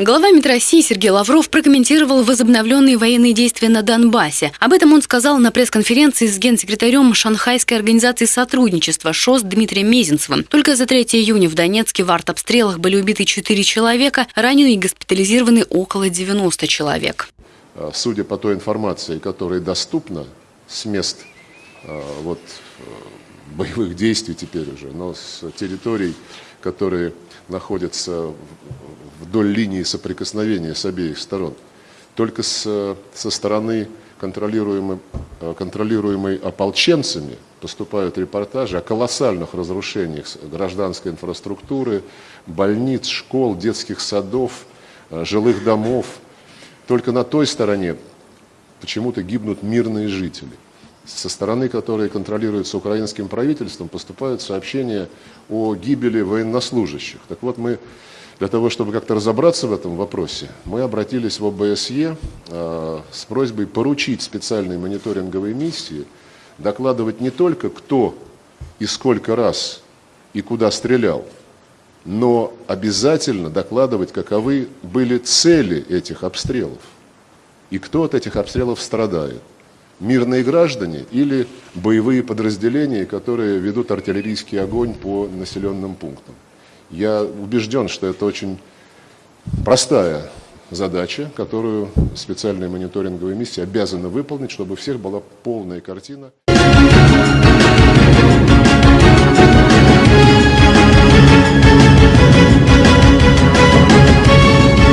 Глава МИД России Сергей Лавров прокомментировал возобновленные военные действия на Донбассе. Об этом он сказал на пресс-конференции с генсекретарем Шанхайской организации сотрудничества ШОС Дмитрием Мезенцевым. Только за 3 июня в Донецке в артобстрелах были убиты 4 человека, ранены и госпитализированы около 90 человек. А, Судя по той информации, которая доступна с мест а, вот, э, боевых действий теперь уже, но с территорий, которые находятся вдоль линии соприкосновения с обеих сторон. Только с, со стороны контролируемой, контролируемой ополченцами поступают репортажи о колоссальных разрушениях гражданской инфраструктуры, больниц, школ, детских садов, э, жилых домов. Только на той стороне почему-то гибнут мирные жители со стороны, которой контролируется украинским правительством, поступают сообщения о гибели военнослужащих. Так вот, мы для того, чтобы как-то разобраться в этом вопросе, мы обратились в ОБСЕ э, с просьбой поручить специальной мониторинговой миссии докладывать не только кто и сколько раз и куда стрелял, но обязательно докладывать, каковы были цели этих обстрелов и кто от этих обстрелов страдает мирные граждане или боевые подразделения, которые ведут артиллерийский огонь по населенным пунктам. Я убежден, что это очень простая задача, которую специальная мониторинговая миссия обязана выполнить, чтобы у всех была полная картина.